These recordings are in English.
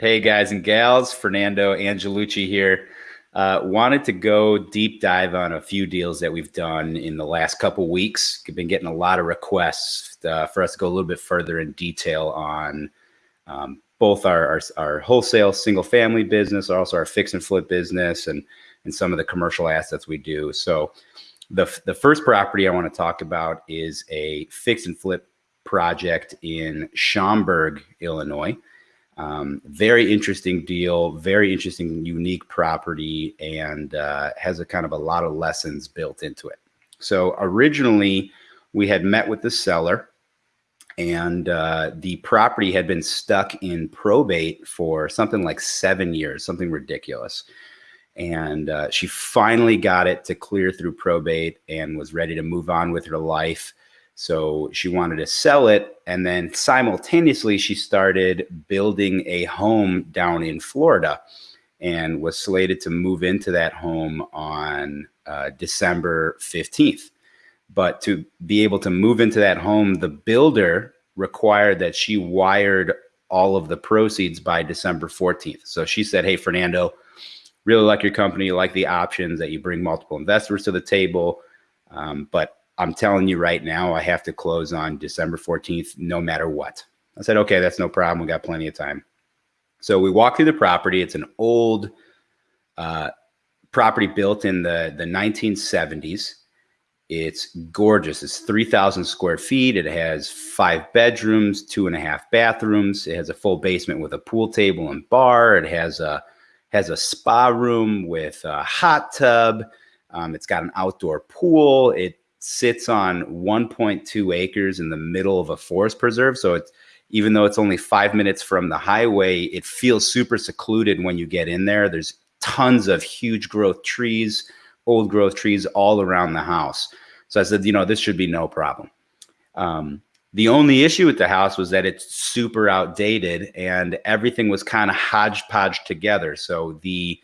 Hey guys and gals, Fernando Angelucci here. Uh, wanted to go deep dive on a few deals that we've done in the last couple weeks. We've been getting a lot of requests uh, for us to go a little bit further in detail on um, both our, our, our wholesale single family business, also our fix and flip business, and and some of the commercial assets we do. So, the the first property I want to talk about is a fix and flip project in Schaumburg, Illinois. Um, very interesting deal, very interesting, unique property, and uh, has a kind of a lot of lessons built into it. So originally, we had met with the seller, and uh, the property had been stuck in probate for something like seven years, something ridiculous. And uh, she finally got it to clear through probate and was ready to move on with her life. So she wanted to sell it. And then simultaneously, she started building a home down in Florida and was slated to move into that home on uh, December 15th. But to be able to move into that home, the builder required that she wired all of the proceeds by December 14th. So she said, Hey, Fernando, really like your company, like the options that you bring multiple investors to the table. Um, but I'm telling you right now, I have to close on December 14th, no matter what. I said, okay, that's no problem. We got plenty of time. So we walk through the property. It's an old uh, property built in the, the 1970s. It's gorgeous. It's 3,000 square feet. It has five bedrooms, two and a half bathrooms. It has a full basement with a pool table and bar. It has a has a spa room with a hot tub. Um, it's got an outdoor pool. It sits on 1.2 acres in the middle of a forest preserve. So it's even though it's only five minutes from the highway, it feels super secluded when you get in there. There's tons of huge growth trees, old growth trees all around the house. So I said, you know, this should be no problem. Um, the only issue with the house was that it's super outdated and everything was kind of hodgepodge together. So the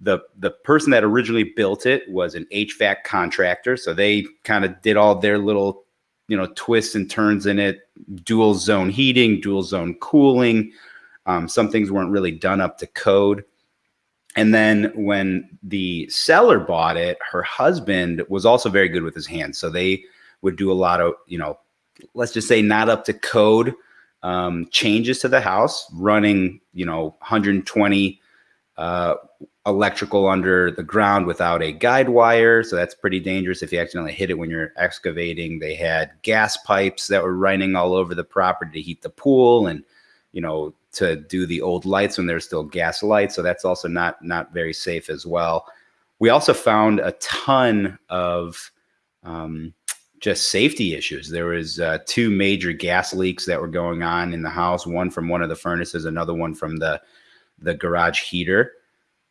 the the person that originally built it was an HVAC contractor, so they kind of did all their little you know twists and turns in it, dual zone heating, dual zone cooling. Um, some things weren't really done up to code. And then when the seller bought it, her husband was also very good with his hands, so they would do a lot of you know, let's just say not up to code um, changes to the house, running you know 120 uh, electrical under the ground without a guide wire. So that's pretty dangerous if you accidentally hit it when you're excavating. They had gas pipes that were running all over the property to heat the pool and, you know, to do the old lights when there's still gas lights. So that's also not, not very safe as well. We also found a ton of um, just safety issues. There was uh, two major gas leaks that were going on in the house, one from one of the furnaces, another one from the, the garage heater.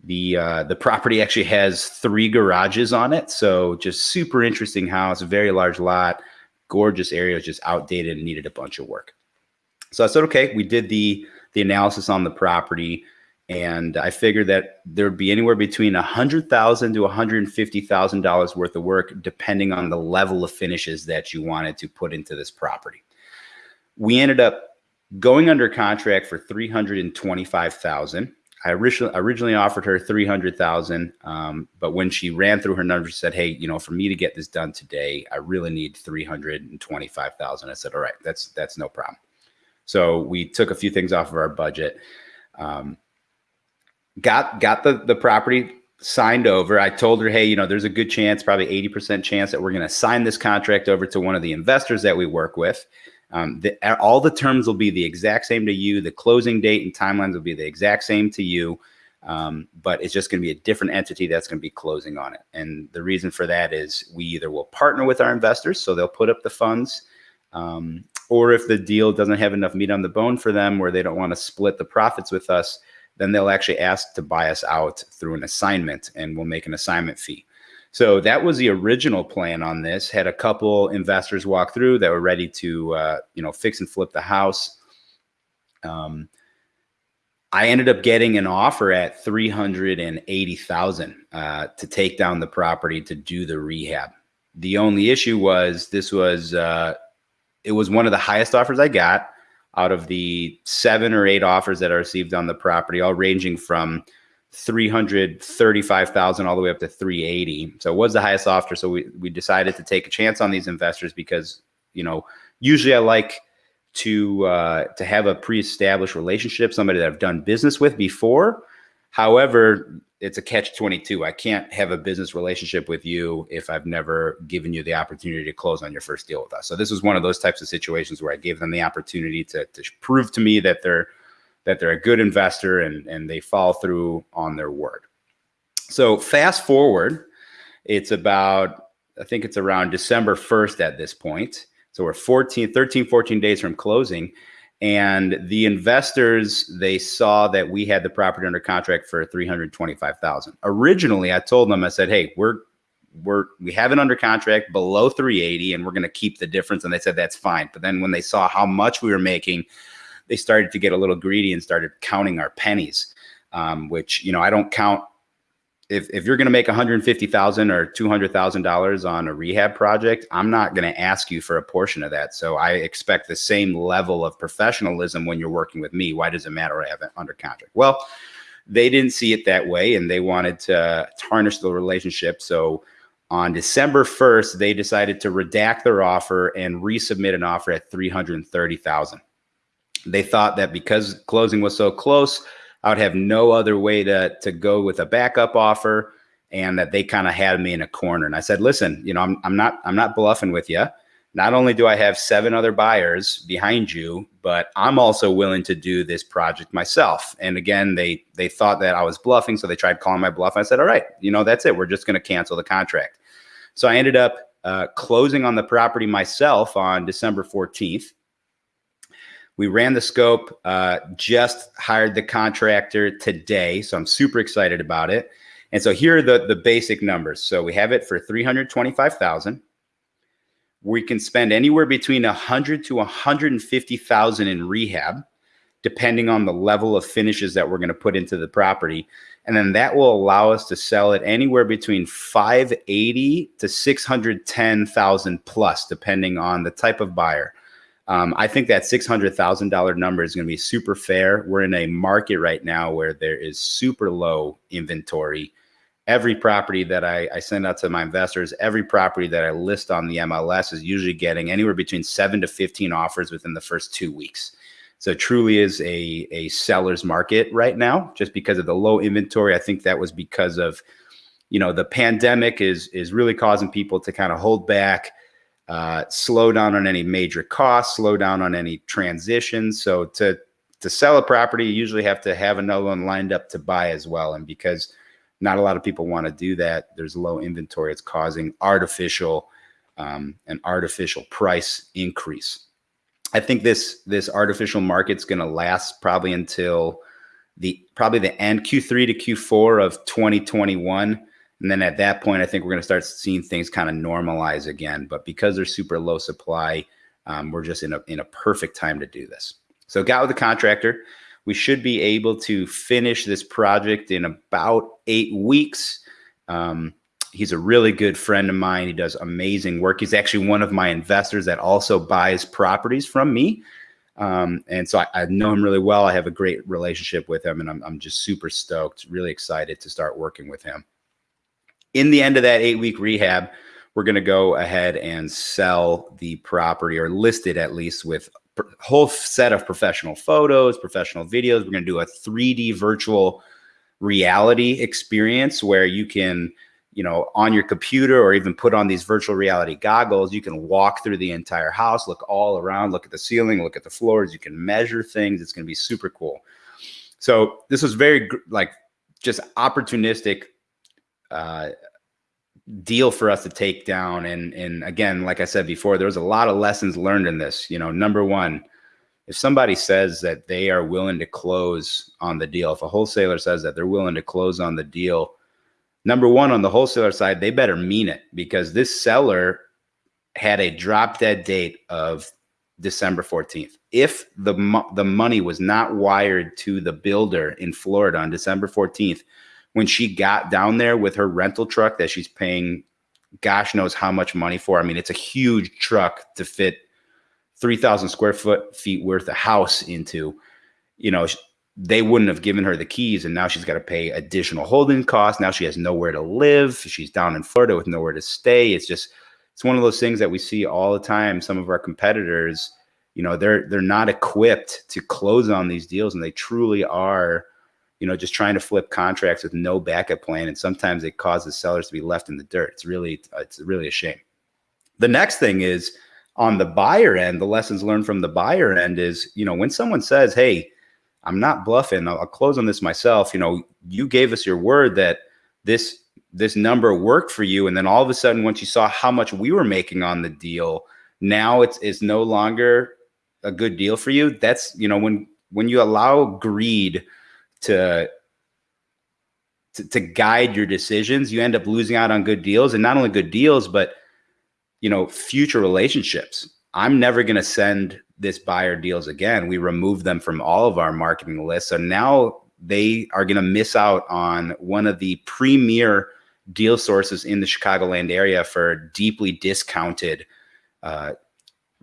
The uh, the property actually has three garages on it, so just super interesting house, very large lot, gorgeous area, just outdated and needed a bunch of work. So I said, okay, we did the the analysis on the property, and I figured that there would be anywhere between a hundred thousand to one hundred and fifty thousand dollars worth of work, depending on the level of finishes that you wanted to put into this property. We ended up going under contract for 325,000. I originally originally offered her three hundred thousand, um, but when she ran through her numbers, said, "Hey, you know, for me to get this done today, I really need three hundred and twenty-five thousand. I said, "All right, that's that's no problem." So we took a few things off of our budget, um, got got the the property signed over. I told her, "Hey, you know, there's a good chance, probably eighty percent chance that we're going to sign this contract over to one of the investors that we work with." Um, the, all the terms will be the exact same to you. The closing date and timelines will be the exact same to you. Um, but it's just going to be a different entity that's going to be closing on it. And the reason for that is we either will partner with our investors, so they'll put up the funds, um, or if the deal doesn't have enough meat on the bone for them where they don't want to split the profits with us, then they'll actually ask to buy us out through an assignment and we'll make an assignment fee. So that was the original plan on this. Had a couple investors walk through that were ready to, uh, you know, fix and flip the house. Um, I ended up getting an offer at three hundred and eighty thousand uh, to take down the property to do the rehab. The only issue was this was uh, it was one of the highest offers I got. out of the seven or eight offers that I received on the property, all ranging from 335,000 all the way up to 380. So it was the highest offer. So we, we decided to take a chance on these investors because, you know, usually I like to, uh, to have a pre-established relationship, somebody that I've done business with before. However, it's a catch 22. I can't have a business relationship with you if I've never given you the opportunity to close on your first deal with us. So this was one of those types of situations where I gave them the opportunity to, to prove to me that they're, that they're a good investor and, and they follow through on their word. So fast forward, it's about, I think it's around December 1st at this point. So we're 14, 13, 14 days from closing. And the investors, they saw that we had the property under contract for 325,000. Originally, I told them, I said, hey, we're, we're, we have it under contract below 380 and we're going to keep the difference. And they said, that's fine. But then when they saw how much we were making, they started to get a little greedy and started counting our pennies, um, which, you know, I don't count. If, if you're going to make 150,000 or $200,000 on a rehab project, I'm not going to ask you for a portion of that. So I expect the same level of professionalism when you're working with me. Why does it matter I have it under contract? Well, they didn't see it that way and they wanted to tarnish the relationship. So on December 1st, they decided to redact their offer and resubmit an offer at 330,000. They thought that because closing was so close, I would have no other way to, to go with a backup offer and that they kind of had me in a corner. And I said, listen, you know, I'm, I'm not, I'm not bluffing with you. Not only do I have seven other buyers behind you, but I'm also willing to do this project myself. And again, they, they thought that I was bluffing. So they tried calling my bluff. I said, all right, you know, that's it. We're just going to cancel the contract. So I ended up uh, closing on the property myself on December 14th. We ran the scope, uh, just hired the contractor today. So I'm super excited about it. And so here are the, the basic numbers. So we have it for 325,000. We can spend anywhere between 100 to 150,000 in rehab, depending on the level of finishes that we're going to put into the property. And then that will allow us to sell it anywhere between 580 to 610,000 plus, depending on the type of buyer. Um, I think that $600,000 number is going to be super fair. We're in a market right now where there is super low inventory. Every property that I, I send out to my investors, every property that I list on the MLS is usually getting anywhere between seven to 15 offers within the first two weeks. So truly is a, a seller's market right now, just because of the low inventory. I think that was because of, you know, the pandemic is, is really causing people to kind of hold back, uh, slow down on any major costs, slow down on any transitions. So to to sell a property, you usually have to have another one lined up to buy as well. And because not a lot of people want to do that, there's low inventory. It's causing artificial um, an artificial price increase. I think this this artificial market's going to last probably until the probably the end Q3 to Q4 of 2021 and then at that point, I think we're going to start seeing things kind of normalize again. But because they're super low supply, um, we're just in a, in a perfect time to do this. So got with the contractor. We should be able to finish this project in about eight weeks. Um, he's a really good friend of mine. He does amazing work. He's actually one of my investors that also buys properties from me. Um, and so I, I, know him really well. I have a great relationship with him and I'm, I'm just super stoked, really excited to start working with him in the end of that eight week rehab, we're going to go ahead and sell the property or list it at least with a whole set of professional photos, professional videos. We're going to do a 3D virtual reality experience where you can, you know, on your computer or even put on these virtual reality goggles, you can walk through the entire house, look all around, look at the ceiling, look at the floors, you can measure things. It's going to be super cool. So this was very like just opportunistic uh, deal for us to take down. And and again, like I said before, there was a lot of lessons learned in this. You know, number one, if somebody says that they are willing to close on the deal, if a wholesaler says that they're willing to close on the deal, number one on the wholesaler side, they better mean it because this seller had a drop dead date of December 14th. If the the money was not wired to the builder in Florida on December 14th, when she got down there with her rental truck that she's paying gosh knows how much money for. I mean, it's a huge truck to fit 3,000 square foot feet worth of house into, you know, they wouldn't have given her the keys and now she's got to pay additional holding costs. Now she has nowhere to live. She's down in Florida with nowhere to stay. It's just, it's one of those things that we see all the time. Some of our competitors, you know, they're, they're not equipped to close on these deals and they truly are, you know, just trying to flip contracts with no backup plan. And sometimes it causes sellers to be left in the dirt. It's really, it's really a shame. The next thing is on the buyer end, the lessons learned from the buyer end is, you know, when someone says, Hey, I'm not bluffing. I'll, I'll close on this myself. You know, you gave us your word that this, this number worked for you. And then all of a sudden, once you saw how much we were making on the deal, now it's, it's no longer a good deal for you. That's, you know, when, when you allow greed to, to, guide your decisions, you end up losing out on good deals and not only good deals, but you know, future relationships. I'm never going to send this buyer deals again. We remove them from all of our marketing lists. So now they are going to miss out on one of the premier deal sources in the Chicagoland area for deeply discounted uh,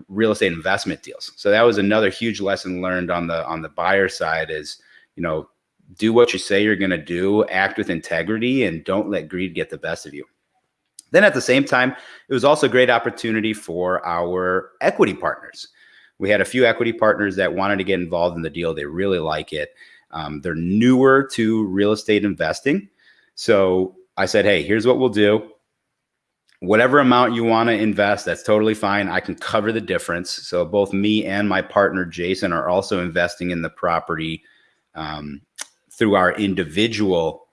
real estate investment deals. So that was another huge lesson learned on the on the buyer side is, you know, do what you say you're going to do, act with integrity and don't let greed get the best of you. Then at the same time, it was also a great opportunity for our equity partners. We had a few equity partners that wanted to get involved in the deal. They really like it. Um, they're newer to real estate investing. So I said, hey, here's what we'll do. Whatever amount you want to invest, that's totally fine. I can cover the difference. So both me and my partner, Jason, are also investing in the property um, through our individual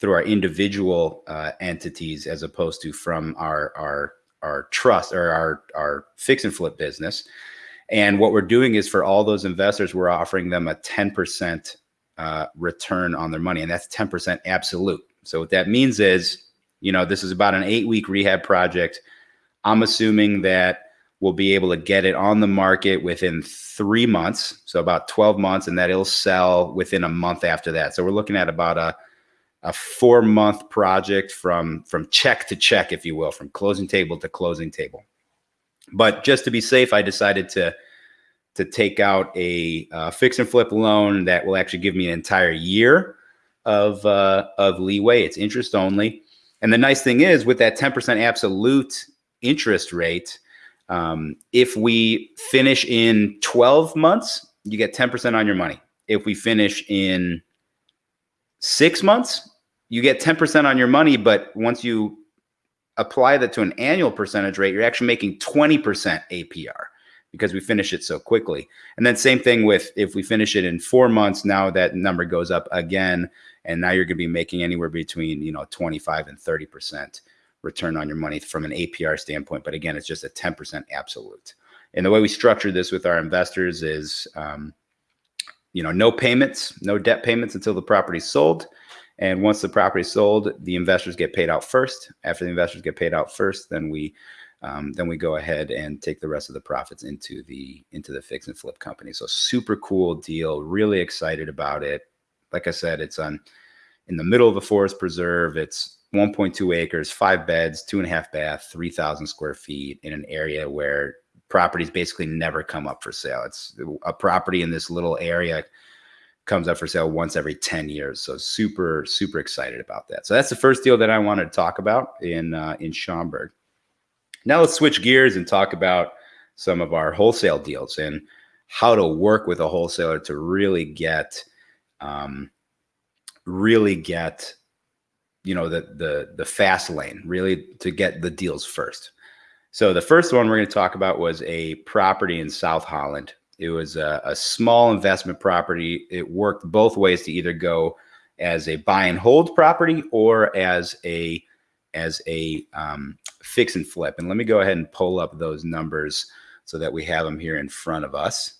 through our individual uh, entities as opposed to from our our our trust or our our fix and flip business. And what we're doing is for all those investors, we're offering them a 10% uh, return on their money, and that's 10% absolute. So what that means is, you know, this is about an eight week rehab project. I'm assuming that we'll be able to get it on the market within three months, so about 12 months, and that it'll sell within a month after that. So we're looking at about a a four month project from from check to check, if you will, from closing table to closing table. But just to be safe, I decided to to take out a uh, fix and flip loan that will actually give me an entire year of uh, of leeway. It's interest only, and the nice thing is with that ten percent absolute interest rate, um, if we finish in twelve months, you get ten percent on your money. If we finish in six months, you get 10% on your money, but once you apply that to an annual percentage rate, you're actually making 20% APR because we finish it so quickly. And then same thing with if we finish it in four months, now that number goes up again. And now you're going to be making anywhere between, you know, 25 and 30% return on your money from an APR standpoint. But again, it's just a 10% absolute. And the way we structure this with our investors is, um, you know, no payments, no debt payments until the property's sold. And once the property is sold, the investors get paid out first. After the investors get paid out first, then we um, then we go ahead and take the rest of the profits into the into the fix and flip company. So super cool deal. Really excited about it. Like I said, it's on in the middle of a forest preserve. It's 1.2 acres, five beds, two and a half bath, 3,000 square feet in an area where properties basically never come up for sale. It's a property in this little area comes up for sale once every 10 years. So super, super excited about that. So that's the first deal that I wanted to talk about in, uh, in Schaumburg. Now let's switch gears and talk about some of our wholesale deals and how to work with a wholesaler to really get, um, really get, you know, the, the, the fast lane, really to get the deals first. So the first one we're going to talk about was a property in South Holland it was a, a, small investment property. It worked both ways to either go as a buy and hold property or as a as a um, fix and flip. And let me go ahead and pull up those numbers so that we have them here in front of us.